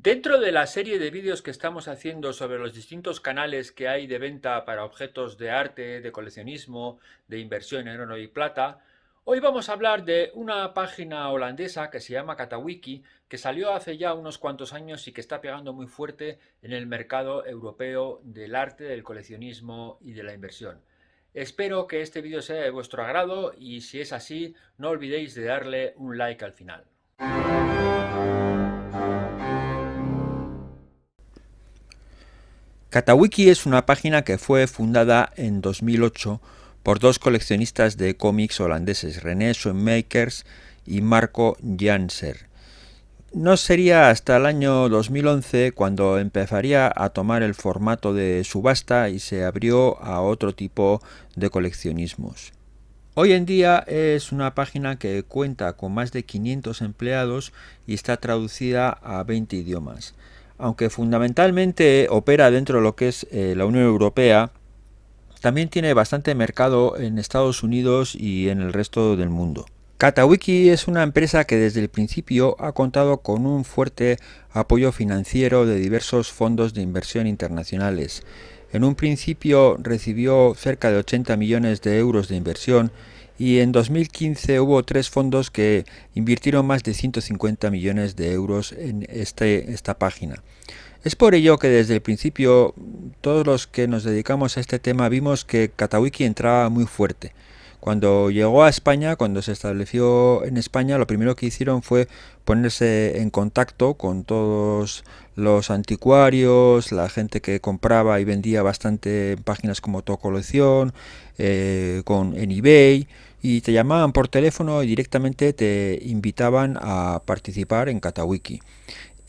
Dentro de la serie de vídeos que estamos haciendo sobre los distintos canales que hay de venta para objetos de arte, de coleccionismo, de inversión en oro y plata, hoy vamos a hablar de una página holandesa que se llama Katawiki, que salió hace ya unos cuantos años y que está pegando muy fuerte en el mercado europeo del arte, del coleccionismo y de la inversión. Espero que este vídeo sea de vuestro agrado y si es así, no olvidéis de darle un like al final. Katawiki es una página que fue fundada en 2008 por dos coleccionistas de cómics holandeses, René Schoenmakers y Marco Janser. No sería hasta el año 2011 cuando empezaría a tomar el formato de subasta y se abrió a otro tipo de coleccionismos. Hoy en día es una página que cuenta con más de 500 empleados y está traducida a 20 idiomas aunque fundamentalmente opera dentro de lo que es eh, la Unión Europea, también tiene bastante mercado en Estados Unidos y en el resto del mundo. Katawiki es una empresa que desde el principio ha contado con un fuerte apoyo financiero de diversos fondos de inversión internacionales. En un principio recibió cerca de 80 millones de euros de inversión y en 2015 hubo tres fondos que invirtieron más de 150 millones de euros en este, esta página. Es por ello que desde el principio todos los que nos dedicamos a este tema vimos que Katawiki entraba muy fuerte. Cuando llegó a España, cuando se estableció en España, lo primero que hicieron fue ponerse en contacto con todos los anticuarios, la gente que compraba y vendía bastante en páginas como Tu Colección, eh, con, en eBay, y te llamaban por teléfono y directamente te invitaban a participar en Katawiki.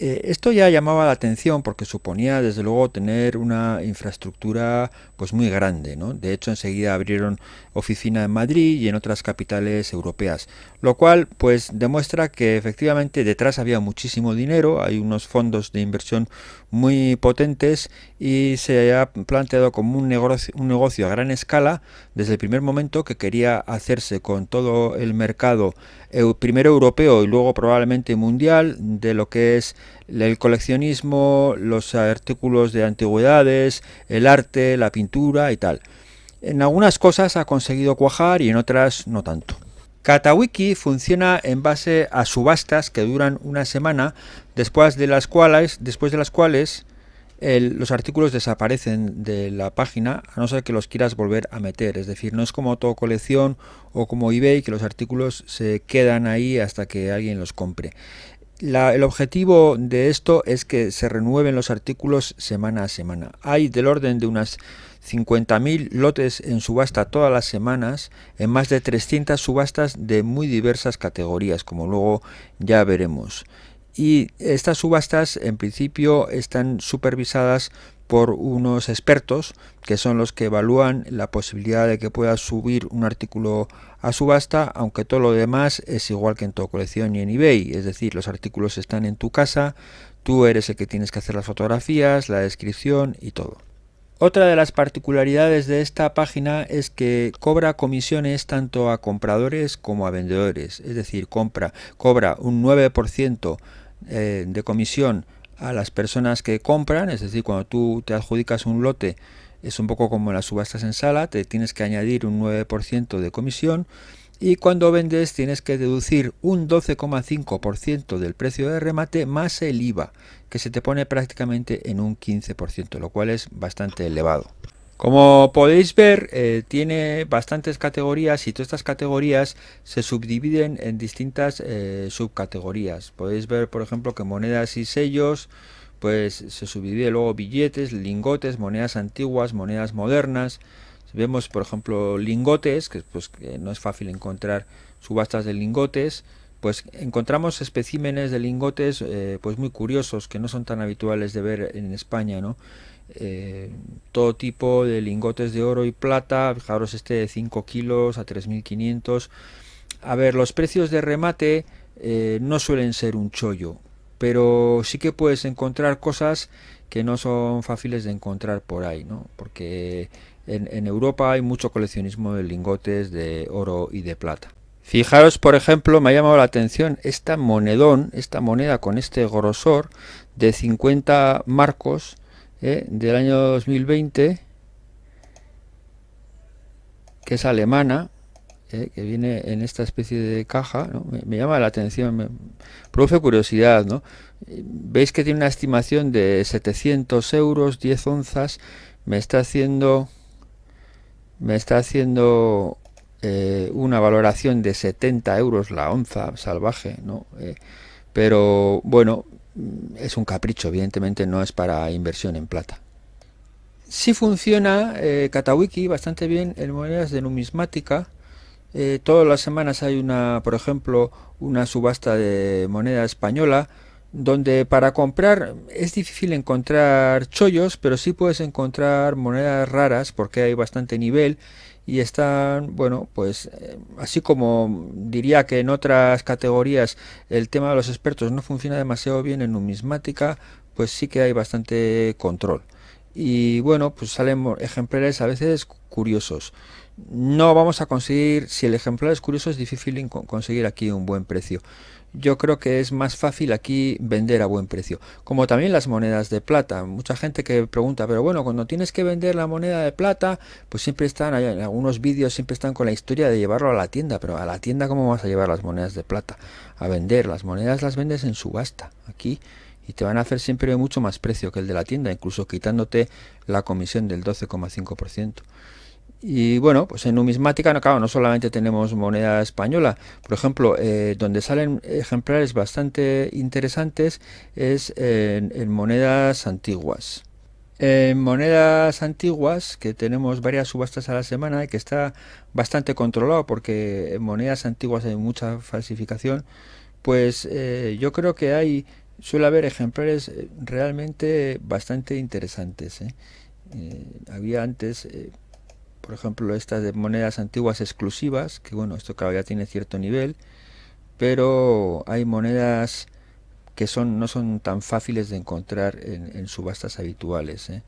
Eh, esto ya llamaba la atención porque suponía desde luego tener una infraestructura pues muy grande. ¿no? De hecho enseguida abrieron oficina en Madrid y en otras capitales europeas, lo cual pues demuestra que efectivamente detrás había muchísimo dinero, hay unos fondos de inversión muy potentes y se ha planteado como un negocio, un negocio a gran escala desde el primer momento que quería hacerse con todo el mercado primero europeo y luego probablemente mundial de lo que es el coleccionismo, los artículos de antigüedades, el arte, la pintura y tal. En algunas cosas ha conseguido cuajar y en otras no tanto. Katawiki funciona en base a subastas que duran una semana, después de las cuales, después de las cuales los artículos desaparecen de la página a no ser que los quieras volver a meter. Es decir, no es como todo colección o como eBay que los artículos se quedan ahí hasta que alguien los compre. el objetivo de esto es que se renueven los artículos semana a semana. Hay del orden de unas 50.000 lotes en subasta todas las semanas en más de 300 subastas de muy diversas categorías, como luego ya veremos y estas subastas en principio están supervisadas por unos expertos que son los que evalúan la posibilidad de que pueda subir un artículo a subasta, aunque todo lo demás es igual que en tu colección y en eBay, es decir, los artículos están en tu casa, tú eres el que tienes que hacer las fotografías, la descripción y todo. Otra de las particularidades de esta página es que cobra comisiones tanto a compradores como a vendedores, es decir, compra, cobra un 9% eh, de comisión a las personas que compran, es decir, cuando tú te adjudicas un lote, es un poco como las subastas en sala, te tienes que añadir un 9% de comisión. Y cuando vendes tienes que deducir un 12,5% del precio de remate más el IVA, que se te pone prácticamente en un 15%, lo cual es bastante elevado. Como podéis ver, eh, tiene bastantes categorías y todas estas categorías se subdividen en distintas eh, subcategorías. Podéis ver, por ejemplo, que monedas y sellos, pues se subdivide luego billetes, lingotes, monedas antiguas, monedas modernas. vemos, por ejemplo, lingotes, que pues que no es fácil encontrar subastas de lingotes, pues encontramos especímenes de lingotes eh, pues muy curiosos que no son tan habituales de ver en España, ¿no? Eh, todo tipo de lingotes de oro y plata, fijaros este de 5 kilos a 3.500. A ver, los precios de remate eh, no suelen ser un chollo, pero sí que puedes encontrar cosas que no son fáciles de encontrar por ahí, ¿no? Porque en, en Europa hay mucho coleccionismo de lingotes de oro y de plata. Fijaros, por ejemplo, me ha llamado la atención esta monedón, esta moneda con este grosor de 50 marcos ¿eh? del año 2020, que es alemana, ¿eh? que viene en esta especie de caja, me, llama la atención, me produce curiosidad, ¿no? Veis que tiene una estimación de 700 euros, 10 onzas, me está haciendo, me está haciendo eh, una valoración de 70 euros la onza salvaje, ¿no? Eh, pero bueno, es un capricho, evidentemente no es para inversión en plata. Sí funciona eh, bastante bien en monedas de numismática. Eh, todas las semanas hay una, por ejemplo, una subasta de moneda española donde para comprar es difícil encontrar chollos, pero sí puedes encontrar monedas raras porque hay bastante nivel y están, bueno, pues eh, así como diría que en otras categorías el tema de los expertos no funciona demasiado bien en numismática, pues sí que hay bastante control. Y bueno, pues salen ejemplares a veces curiosos. No vamos a conseguir, si el ejemplar es curioso es difícil conseguir aquí un buen precio yo creo que es más fácil aquí vender a buen precio. Como también las monedas de plata. Mucha gente que pregunta, pero bueno, cuando tienes que vender la moneda de plata, pues siempre están, en algunos vídeos siempre están con la historia de llevarlo a la tienda. Pero a la tienda, ¿cómo vas a llevar las monedas de plata? A vender. Las monedas las vendes en subasta. Aquí y te van a hacer siempre mucho más precio que el de la tienda, incluso quitándote la comisión del 12,5%. Y bueno, pues en numismática, no, claro, no solamente tenemos moneda española, por ejemplo, eh, donde salen ejemplares bastante interesantes es en, monedas antiguas. En monedas antiguas, que tenemos varias subastas a la semana y que está bastante controlado porque en monedas antiguas hay mucha falsificación, pues eh, yo creo que hay, suele haber ejemplares eh, realmente bastante interesantes. había antes por ejemplo estas de monedas antiguas exclusivas, que bueno, esto claro ya tiene cierto nivel, pero hay monedas que son no son tan fáciles de encontrar en, subastas habituales. ¿eh?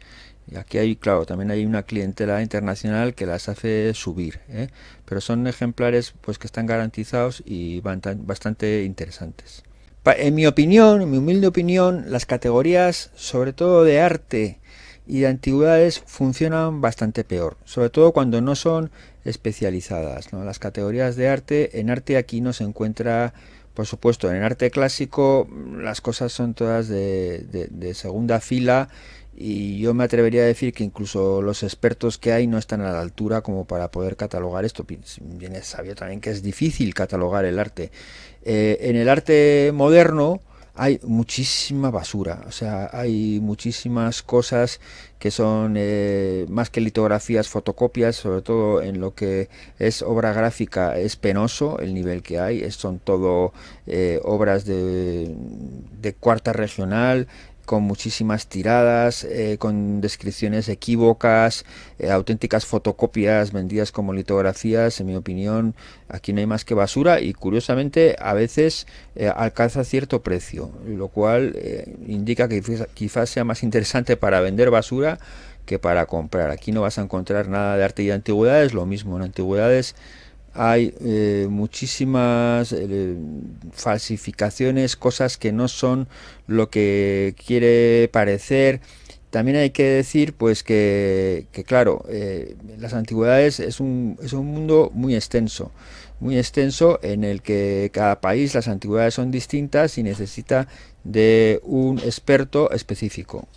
Y aquí hay, claro, también hay una clientela internacional que las hace subir, ¿eh? pero son ejemplares pues que están garantizados y bastante interesantes. En mi opinión, en mi humilde opinión, las categorías, sobre todo de arte, y de antigüedades funcionan bastante peor, sobre todo cuando no son especializadas. Las categorías de arte, en arte aquí no se encuentra, por supuesto, en arte clásico las cosas son todas de, segunda fila y yo me atrevería a decir que incluso los expertos que hay no están a la altura como para poder catalogar esto. Bien es sabio también que es difícil catalogar el arte. Eh, en el arte moderno, hay muchísima basura, o sea, hay muchísimas cosas que son eh, más que litografías, fotocopias, sobre todo en lo que es obra gráfica es penoso el nivel que hay, son todo eh, obras de, de cuarta regional, con muchísimas tiradas, eh, con descripciones equívocas, eh, auténticas fotocopias vendidas como litografías, en mi opinión, aquí no hay más que basura y curiosamente a veces eh, alcanza cierto precio, lo cual indica que quizás sea más interesante para vender basura que para comprar. Aquí no vas a encontrar nada de arte y de antigüedades, lo mismo en antigüedades hay eh, muchísimas eh, falsificaciones, cosas que no son lo que quiere parecer. También hay que decir pues que, claro, eh, las antigüedades es un, es un mundo muy extenso, muy extenso en el que cada país las antigüedades son distintas y necesita de un experto específico.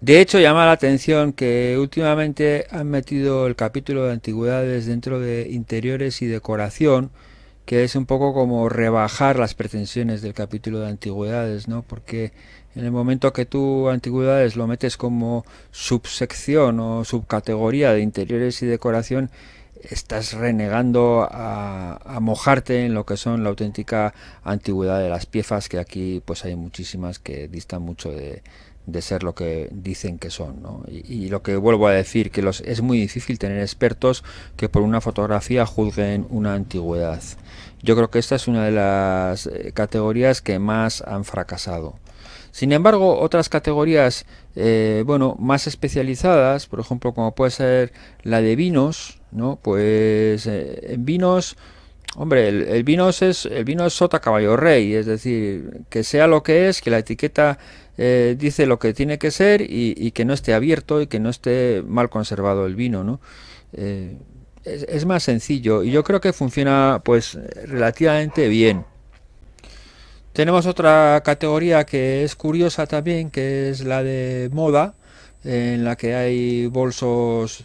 De hecho, llama la atención que últimamente han metido el capítulo de antigüedades dentro de interiores y decoración, que es un poco como rebajar las pretensiones del capítulo de antigüedades, ¿no? Porque en el momento que tú antigüedades lo metes como subsección o subcategoría de interiores y decoración, estás renegando a, a, mojarte en lo que son la auténtica antigüedad de las piezas, que aquí pues hay muchísimas que distan mucho de, de ser lo que dicen que son. ¿no? Y, lo que vuelvo a decir, que los, es muy difícil tener expertos que por una fotografía juzguen una antigüedad. Yo creo que esta es una de las eh, categorías que más han fracasado. Sin embargo, otras categorías eh, bueno, más especializadas, por ejemplo, como puede ser la de vinos, ¿no? pues eh, en vinos Hombre, el, vino es el vino es sota caballo rey, es decir, que sea lo que es, que la etiqueta eh, dice lo que tiene que ser y, que no esté abierto y que no esté mal conservado el vino, ¿no? Eh, es, más sencillo y yo creo que funciona pues relativamente bien. Tenemos otra categoría que es curiosa también, que es la de moda, en la que hay bolsos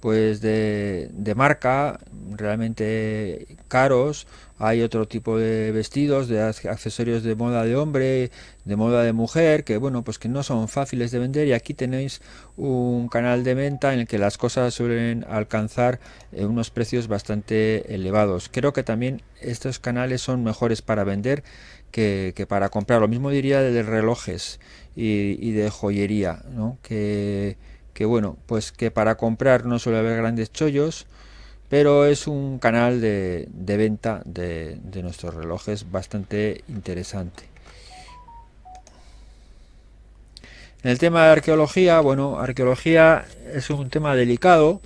pues de, de marca realmente caros hay otro tipo de vestidos de accesorios de moda de hombre de moda de mujer que bueno pues que no son fáciles de vender y aquí tenéis un canal de venta en el que las cosas suelen alcanzar eh, unos precios bastante elevados creo que también estos canales son mejores para vender que, para comprar lo mismo diría de relojes y, y de joyería ¿no? que que bueno, pues que para comprar no suele haber grandes chollos, pero es un canal de, venta de, nuestros relojes bastante interesante. En el tema de arqueología, bueno, arqueología es un tema delicado,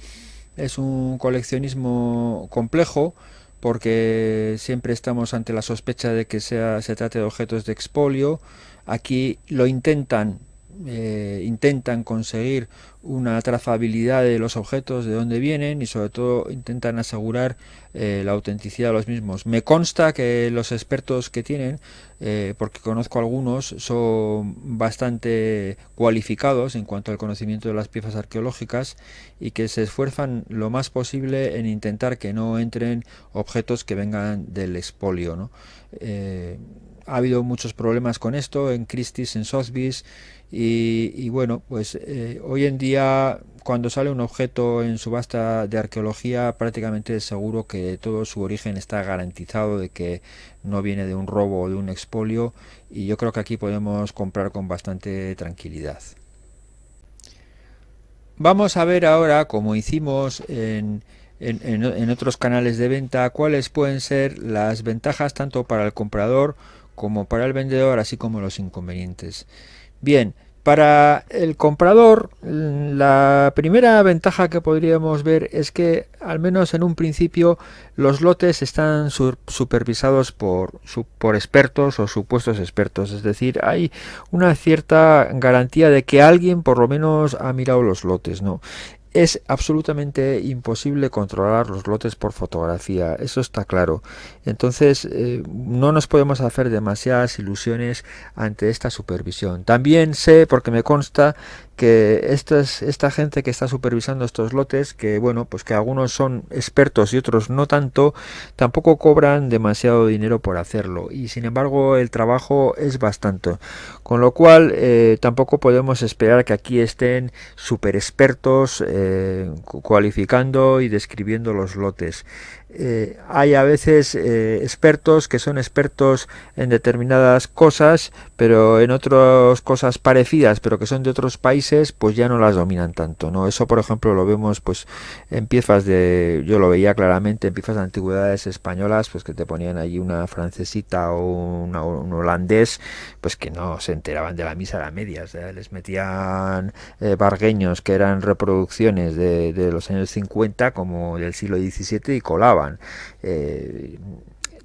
es un coleccionismo complejo, porque siempre estamos ante la sospecha de que sea, se trate de objetos de expolio. Aquí lo intentan eh, intentan conseguir una trazabilidad de los objetos, de dónde vienen y sobre todo intentan asegurar eh, la autenticidad de los mismos. Me consta que los expertos que tienen, eh, porque conozco algunos, son bastante cualificados en cuanto al conocimiento de las piezas arqueológicas y que se esfuerzan lo más posible en intentar que no entren objetos que vengan del expolio. ¿no? ha habido muchos problemas con esto en Christie's, en Sotheby's y, bueno, pues eh, hoy en día cuando sale un objeto en subasta de arqueología prácticamente es seguro que todo su origen está garantizado de que no viene de un robo o de un expolio y yo creo que aquí podemos comprar con bastante tranquilidad. Vamos a ver ahora, como hicimos en, en otros canales de venta, cuáles pueden ser las ventajas tanto para el comprador como para el vendedor, así como los inconvenientes. Bien, para el comprador, la primera ventaja que podríamos ver es que, al menos en un principio, los lotes están supervisados por, por expertos o supuestos expertos. Es decir, hay una cierta garantía de que alguien por lo menos ha mirado los lotes. ¿no? es absolutamente imposible controlar los lotes por fotografía, eso está claro. Entonces eh, no nos podemos hacer demasiadas ilusiones ante esta supervisión. También sé, porque me consta, que esta, esta gente que está supervisando estos lotes, que bueno, pues que algunos son expertos y otros no tanto, tampoco cobran demasiado dinero por hacerlo y sin embargo el trabajo es bastante. Con lo cual eh, tampoco podemos esperar que aquí estén super expertos eh, cualificando y describiendo los lotes. Eh, hay a veces eh, expertos que son expertos en determinadas cosas, pero en otras cosas parecidas, pero que son de otros países, pues ya no las dominan tanto, ¿no? Eso, por ejemplo, lo vemos pues en piezas de, yo lo veía claramente en piezas de antigüedades españolas, pues que te ponían allí una francesita o un holandés, pues que no se enteraban de la misa a la media, les metían eh, bargueños que eran reproducciones de, de los años 50 como del siglo XVII y eh,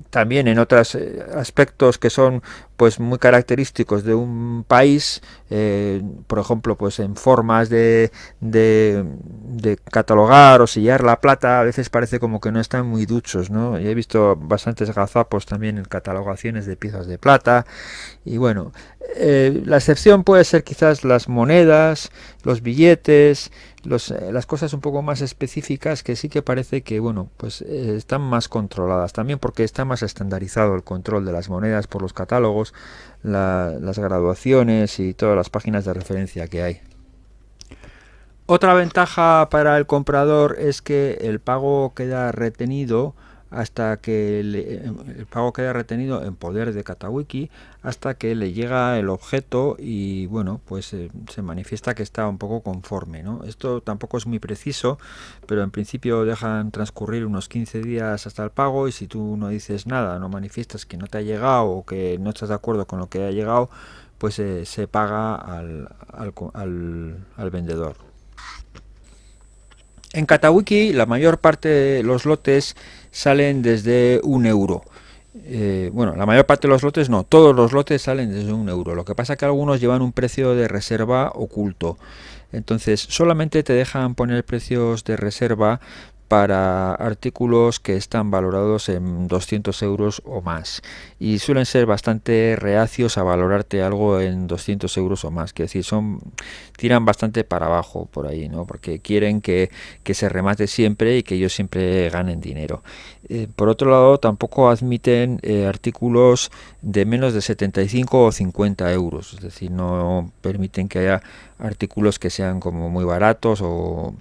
también en otros eh, aspectos que son pues muy característicos de un país eh, por ejemplo pues en formas de, de, catalogar o sellar la plata a veces parece como que no están muy duchos no y he visto bastantes gazapos también en catalogaciones de piezas de plata. Y bueno la excepción puede ser quizás las monedas los billetes eh, las cosas un poco más específicas que sí que parece que bueno pues están más controladas también porque está más estandarizado el control de las monedas por los catálogos las graduaciones y todas las páginas de referencia que hay. Otra ventaja para el comprador es que el pago queda retenido hasta que el pago queda retenido en poder de Katawiki hasta que le llega el objeto y bueno pues eh, se manifiesta que está un poco conforme ¿no? esto tampoco es muy preciso pero en principio dejan transcurrir unos 15 días hasta el pago y si tú no dices nada no manifiestas que no te ha llegado o que no estás de acuerdo con lo que ha llegado pues eh, se paga al, al vendedor En Katawiki la mayor parte de los lotes salen desde un euro. Eh, bueno, la mayor parte de los lotes no, todos los lotes salen desde un euro. Lo que pasa es que algunos llevan un precio de reserva oculto. Entonces, solamente te dejan poner precios de reserva para artículos que están valorados en 200 euros o más y suelen ser bastante reacios a valorarte algo en 200 euros o más que decir son tiran bastante para abajo por ahí no porque quieren que, se remate siempre y que ellos siempre ganen dinero. Eh, por otro lado tampoco admiten eh, artículos de menos de 75 o 50 euros es decir no permiten que haya artículos que sean como muy baratos o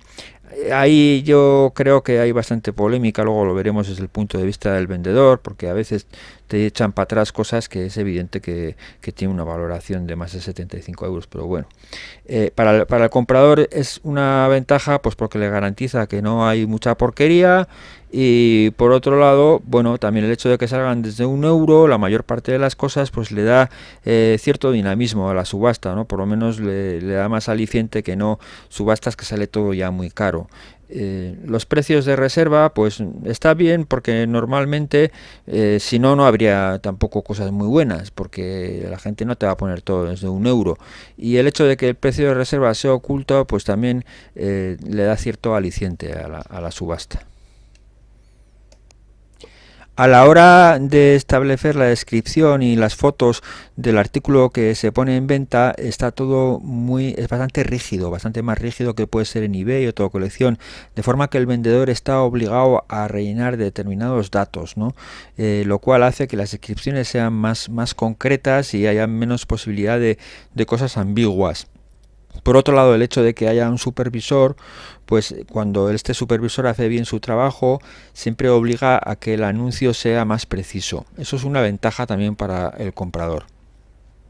ahí yo creo que hay bastante polémica, luego lo veremos desde el punto de vista del vendedor, porque a veces te echan para atrás cosas que es evidente que, tiene una valoración de más de 75 euros, pero bueno, eh, para, el, para el comprador es una ventaja pues porque le garantiza que no hay mucha porquería y por otro lado, bueno, también el hecho de que salgan desde un euro, la mayor parte de las cosas, pues le da eh, cierto dinamismo a la subasta, ¿no? Por lo menos le, da más aliciente que no subastas que sale todo ya muy caro. Eh, los precios de reserva pues está bien porque normalmente eh, si no no habría tampoco cosas muy buenas porque la gente no te va a poner todo desde un euro y el hecho de que el precio de reserva sea oculto pues también eh, le da cierto aliciente a la, a la subasta a la hora de establecer la descripción y las fotos del artículo que se pone en venta está todo muy es bastante rígido bastante más rígido que puede ser en eBay o toda colección de forma que el vendedor está obligado a rellenar determinados datos ¿no? Eh, lo cual hace que las descripciones sean más más concretas y haya menos posibilidad de, de cosas ambiguas por otro lado, el hecho de que haya un supervisor, pues cuando este supervisor hace bien su trabajo, siempre obliga a que el anuncio sea más preciso. Eso es una ventaja también para el comprador.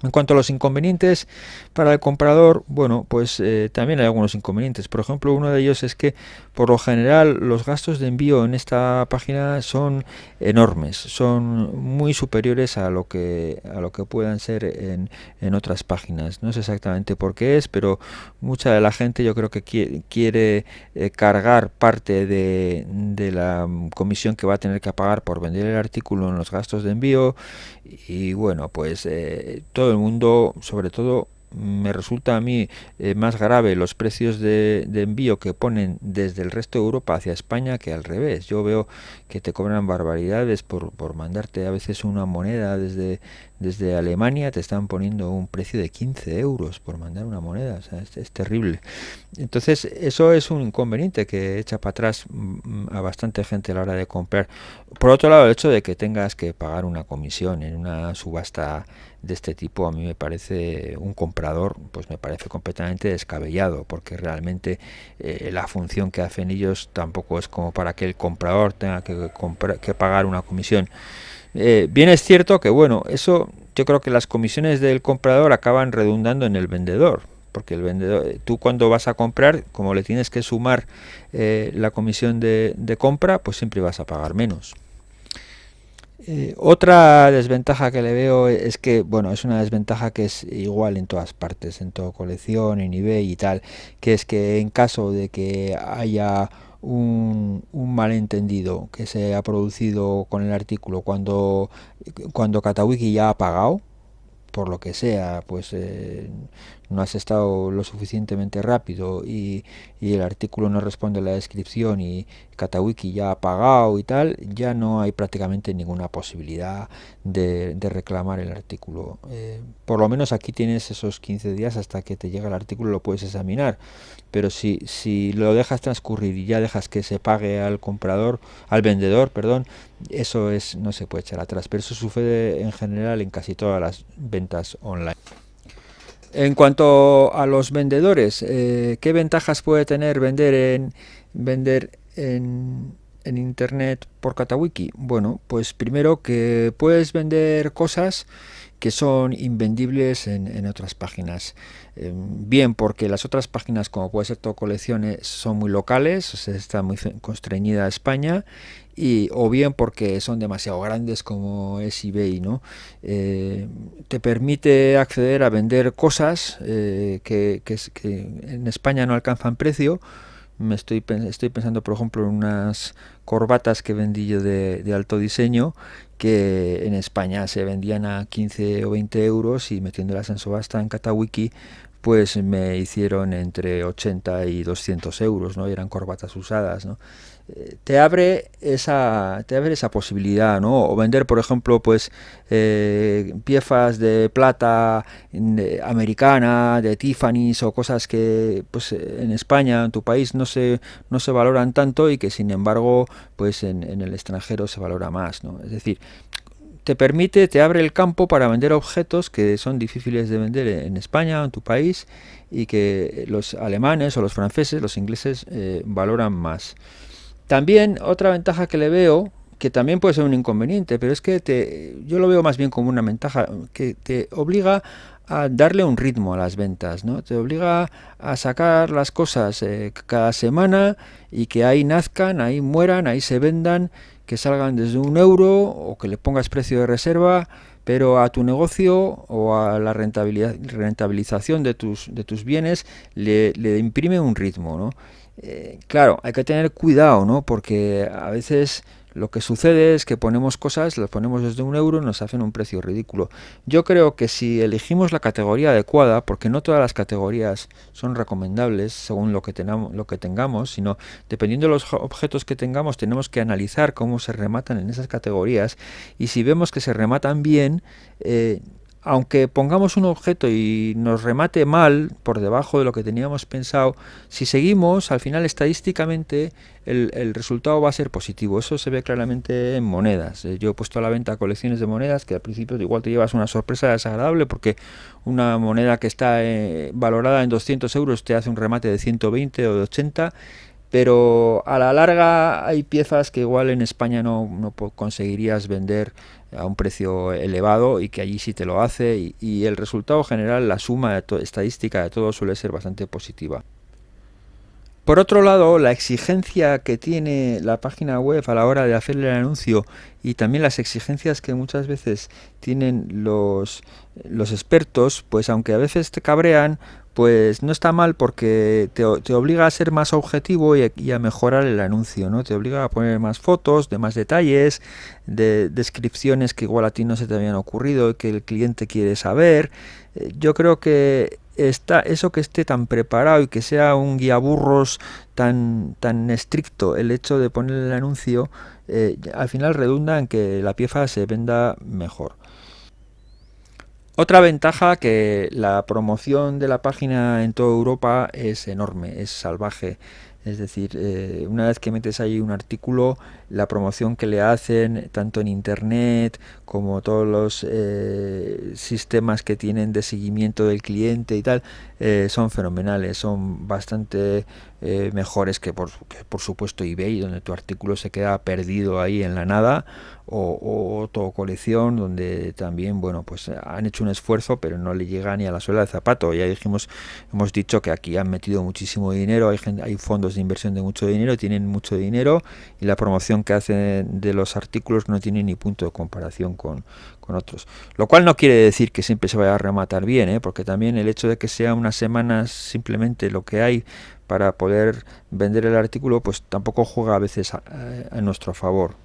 En cuanto a los inconvenientes para el comprador, bueno, pues eh, también hay algunos inconvenientes. Por ejemplo, uno de ellos es que por lo general los gastos de envío en esta página son enormes, son muy superiores a lo que a lo que puedan ser en, en otras páginas. No sé exactamente por qué es, pero mucha de la gente yo creo que quiere, eh, cargar parte de, de la comisión que va a tener que pagar por vender el artículo en los gastos de envío y bueno, pues eh, todo el mundo, sobre todo me resulta a mí eh, más grave los precios de, envío que ponen desde el resto de Europa hacia España que al revés. Yo veo que te cobran barbaridades por, por mandarte a veces una moneda desde, desde Alemania, te están poniendo un precio de 15 euros por mandar una moneda. Es, es, terrible. Entonces, eso es un inconveniente que echa para atrás mm, a bastante gente a la hora de comprar. Por otro lado, el hecho de que tengas que pagar una comisión en una subasta de este tipo a mí me parece un comprador pues me parece completamente descabellado porque realmente eh, la función que hacen ellos tampoco es como para que el comprador tenga que, comprar, que pagar una comisión. Eh, bien es cierto que bueno eso yo creo que las comisiones del comprador acaban redundando en el vendedor porque el vendedor tú cuando vas a comprar como le tienes que sumar eh, la comisión de, de compra pues siempre vas a pagar menos eh, otra desventaja que le veo es que, bueno, es una desventaja que es igual en todas partes, en toda colección, en eBay y tal, que es que en caso de que haya un, un, malentendido que se ha producido con el artículo cuando, cuando Katawiki ya ha pagado, por lo que sea, pues eh, no has estado lo suficientemente rápido y, y, el artículo no responde a la descripción y Katawiki ya ha pagado y tal, ya no hay prácticamente ninguna posibilidad de, de reclamar el artículo. Eh, por lo menos aquí tienes esos 15 días hasta que te llega el artículo, lo puedes examinar. Pero si, si lo dejas transcurrir y ya dejas que se pague al comprador, al vendedor, perdón, eso es no se puede echar atrás. Pero eso sucede en general en casi todas las ventas online. En cuanto a los vendedores, eh, ¿qué ventajas puede tener vender en vender en, en internet por Katawiki? Bueno, pues primero que puedes vender cosas que son invendibles en, otras páginas. Eh, bien porque las otras páginas, como puede ser todo colecciones, son muy locales, o está muy constreñida a España, y, o bien porque son demasiado grandes como es eBay, ¿no? Eh, te permite acceder a vender cosas eh, que, en España no alcanzan precio, me estoy, estoy pensando, por ejemplo, en unas corbatas que vendí yo de, alto diseño que en España se vendían a 15 o 20 euros y metiéndolas en subasta en Katawiki pues me hicieron entre 80 y 200 euros, ¿no? eran corbatas usadas, ¿no? Eh, te abre esa te abre esa posibilidad no o vender por ejemplo pues eh, piezas de plata americana de Tiffany's o cosas que pues en España en tu país no se no se valoran tanto y que sin embargo pues en, en el extranjero se valora más no es decir te permite, te abre el campo para vender objetos que son difíciles de vender en España, en tu país, y que los alemanes o los franceses, los ingleses, eh, valoran más. También otra ventaja que le veo, que también puede ser un inconveniente, pero es que te, yo lo veo más bien como una ventaja, que te obliga a darle un ritmo a las ventas, ¿no? Te obliga a sacar las cosas eh, cada semana y que ahí nazcan, ahí mueran, ahí se vendan que salgan desde un euro o que le pongas precio de reserva, pero a tu negocio o a la rentabilidad, rentabilización de tus, de tus bienes le, le imprime un ritmo. ¿no? Eh, claro, hay que tener cuidado, ¿no? porque a veces lo que sucede es que ponemos cosas, las ponemos desde un euro y nos hacen un precio ridículo. Yo creo que si elegimos la categoría adecuada, porque no todas las categorías son recomendables según lo que, lo que tengamos, sino dependiendo de los objetos que tengamos, tenemos que analizar cómo se rematan en esas categorías y si vemos que se rematan bien, eh, aunque pongamos un objeto y nos remate mal por debajo de lo que teníamos pensado, si seguimos, al final estadísticamente el, resultado va a ser positivo. Eso se ve claramente en monedas. Eh, yo he puesto a la venta colecciones de monedas que al principio igual te llevas una sorpresa desagradable porque una moneda que está eh, valorada en 200 euros te hace un remate de 120 o de 80 pero a la larga hay piezas que igual en España no, conseguirías vender a un precio elevado y que allí sí te lo hace y, el resultado general, la suma de estadística de todo suele ser bastante positiva. Por otro lado, la exigencia que tiene la página web a la hora de hacerle el anuncio y también las exigencias que muchas veces tienen los expertos, pues aunque a veces te cabrean, pues no está mal porque te, obliga a ser más objetivo y a, mejorar el anuncio, ¿no? Te obliga a poner más fotos, de más detalles, de descripciones que igual a ti no se te habían ocurrido y que el cliente quiere saber. Eh, yo creo que está eso que esté tan preparado y que sea un guía burros tan tan estricto el hecho de poner el anuncio eh, al final redunda en que la pieza se venda mejor. Otra ventaja que la promoción de la página en toda Europa es enorme, es salvaje. Es decir, eh, una vez que metes ahí un artículo, la promoción que le hacen, tanto en Internet como todos los eh, sistemas que tienen de seguimiento del cliente y tal, eh, son fenomenales, son bastante mejores que por, por supuesto eBay, donde tu artículo se queda perdido ahí en la nada, o, o colección donde también bueno pues han hecho un esfuerzo pero no le llega ni a la suela del zapato. Ya dijimos hemos dicho que aquí han metido muchísimo dinero hay hay fondos de inversión de mucho dinero tienen mucho dinero y la promoción que hacen de los artículos no tiene ni punto de comparación con, con otros lo cual no quiere decir que siempre se vaya a rematar bien ¿eh? porque también el hecho de que sea unas semanas simplemente lo que hay para poder vender el artículo pues tampoco juega a veces a nuestro favor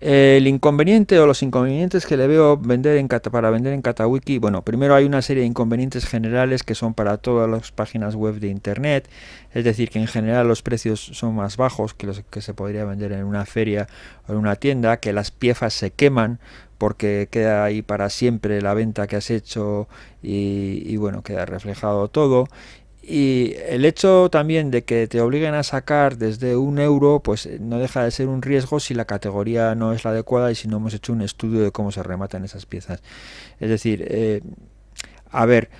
el inconveniente o los inconvenientes que le veo vender en, para vender en Katawiki, bueno, primero hay una serie de inconvenientes generales que son para todas las páginas web de Internet, es decir, que en general los precios son más bajos que los que se podría vender en una feria o en una tienda, que las piezas se queman porque queda ahí para siempre la venta que has hecho y, y bueno, queda reflejado todo y el hecho también de que te obliguen a sacar desde un euro, pues eh, no deja de ser un riesgo si la categoría no es la adecuada y si no hemos hecho un estudio de cómo se rematan esas piezas. Es decir, eh, a ver,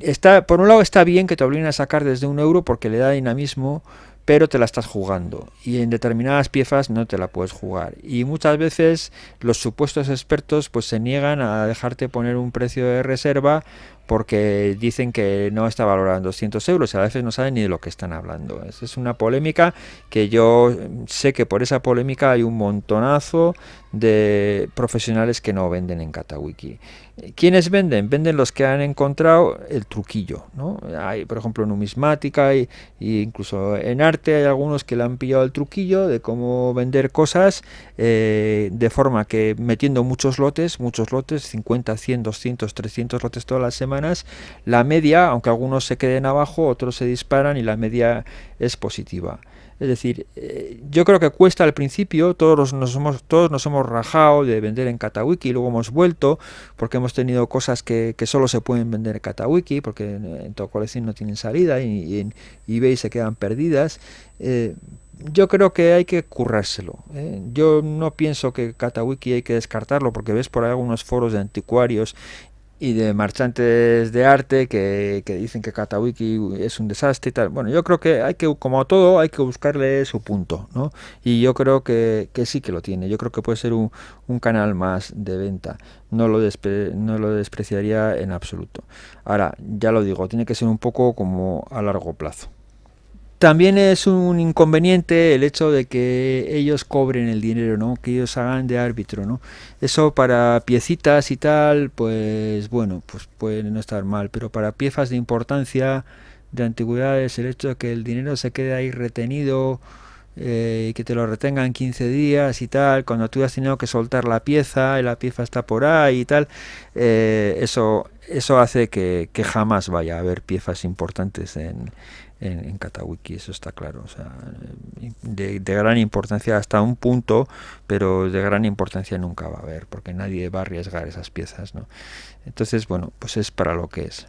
está, por un lado está bien que te obliguen a sacar desde un euro porque le da dinamismo, pero te la estás jugando y en determinadas piezas no te la puedes jugar y muchas veces los supuestos expertos pues se niegan a dejarte poner un precio de reserva porque dicen que no está valorado en 200 euros y a veces no saben ni de lo que están hablando. Es, una polémica que yo sé que por esa polémica hay un montonazo de profesionales que no venden en Katawiki. ¿Quiénes venden? Venden los que han encontrado el truquillo. ¿no? Hay, por ejemplo, numismática e incluso en arte hay algunos que le han pillado el truquillo de cómo vender cosas eh, de forma que metiendo muchos lotes, muchos lotes, 50, 100, 200, 300 lotes todas las semanas, la media, aunque algunos se queden abajo, otros se disparan y la media es positiva. Es decir, eh, yo creo que cuesta al principio, todos nos hemos, todos nos hemos rajado de vender en Katawiki, y luego hemos vuelto porque hemos tenido cosas que, solo se pueden vender en Katawiki, porque en, todo colección no tienen salida y, en eBay se quedan perdidas. Eh, yo creo que hay que currárselo. ¿eh? Yo no pienso que Katawiki hay que descartarlo, porque ves por ahí algunos foros de anticuarios y de marchantes de arte que, dicen que Katawiki es un desastre y tal. Bueno, yo creo que hay que, como todo, hay que buscarle su punto, ¿no? Y yo creo que, sí que lo tiene. Yo creo que puede ser un, canal más de venta. No lo, no lo despreciaría en absoluto. Ahora, ya lo digo, tiene que ser un poco como a largo plazo. También es un inconveniente el hecho de que ellos cobren el dinero, ¿no? Que ellos hagan de árbitro, ¿no? Eso para piecitas y tal, pues bueno, pues puede no estar mal, pero para piezas de importancia de antigüedades, el hecho de que el dinero se quede ahí retenido eh, y que te lo retengan 15 días y tal, cuando tú has tenido que soltar la pieza y la pieza está por ahí y tal, eh, eso, eso hace que, que jamás vaya a haber piezas importantes en en, en Katawiki, eso está claro. O sea, de, gran importancia hasta un punto, pero de gran importancia nunca va a haber, porque nadie va a arriesgar esas piezas. ¿no? Entonces, bueno, pues es para lo que es.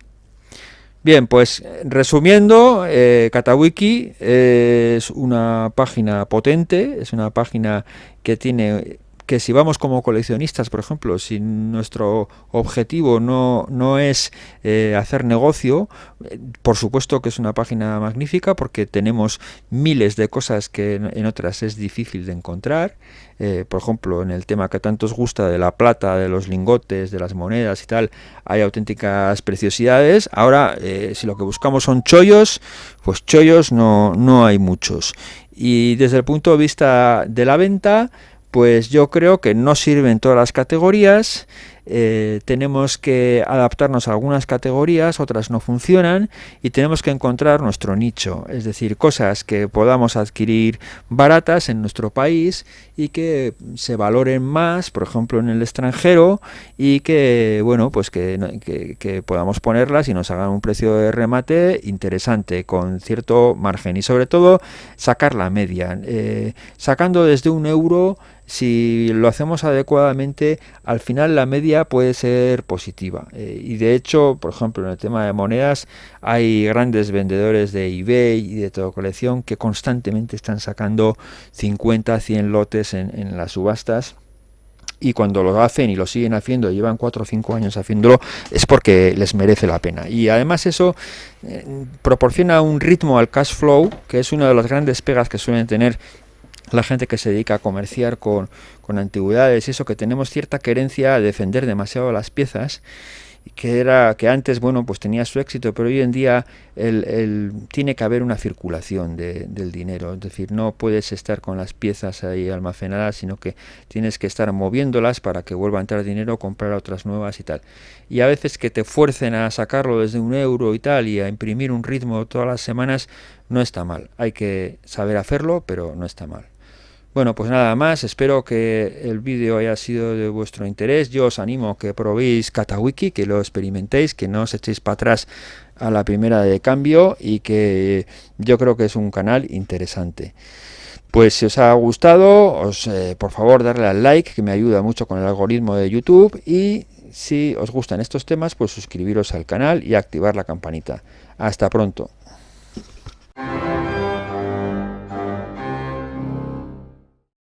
Bien, pues resumiendo, eh, Katawiki es una página potente, es una página que tiene que si vamos como coleccionistas, por ejemplo, si nuestro objetivo no, no es eh, hacer negocio, eh, por supuesto que es una página magnífica porque tenemos miles de cosas que en, otras es difícil de encontrar. Eh, por ejemplo, en el tema que tanto os gusta de la plata, de los lingotes, de las monedas y tal, hay auténticas preciosidades. Ahora, si lo que buscamos son chollos, pues chollos no, no hay muchos. Y desde el punto de vista de la venta, pues yo creo que no sirven todas las categorías, eh, tenemos que adaptarnos a algunas categorías, otras no funcionan y tenemos que encontrar nuestro nicho, es decir, cosas que podamos adquirir baratas en nuestro país y que se valoren más, por ejemplo, en el extranjero y que, bueno, pues que, podamos ponerlas y nos hagan un precio de remate interesante, con cierto margen y sobre todo sacar la media, eh, sacando desde un euro si lo hacemos adecuadamente, al final la media puede ser positiva. Eh, y de hecho, por ejemplo, en el tema de monedas, hay grandes vendedores de eBay y de toda colección que constantemente están sacando 50, 100 lotes en, las subastas y cuando lo hacen y lo siguen haciendo, llevan 4 o 5 años haciéndolo, es porque les merece la pena. Y además eso eh, proporciona un ritmo al cash flow, que es una de las grandes pegas que suelen tener la gente que se dedica a comerciar con, con antigüedades y eso, que tenemos cierta querencia a defender demasiado las piezas que era que antes bueno pues tenía su éxito pero hoy en día el, tiene que haber una circulación del dinero. Es decir no puedes estar con las piezas ahí almacenadas sino que tienes que estar moviéndolas para que vuelva a entrar dinero comprar otras nuevas y tal. Y a veces que te fuercen a sacarlo desde un euro y tal y a imprimir un ritmo todas las semanas no está mal. Hay que saber hacerlo pero no está mal bueno, pues nada más, espero que el vídeo haya sido de vuestro interés. Yo os animo a que probéis Katawiki, que lo experimentéis, que no os echéis para atrás a la primera de cambio y que yo creo que es un canal interesante. Pues si os ha gustado, os, eh, por favor darle al like, que me ayuda mucho con el algoritmo de YouTube y si os gustan estos temas, pues suscribiros al canal y activar la campanita. Hasta pronto.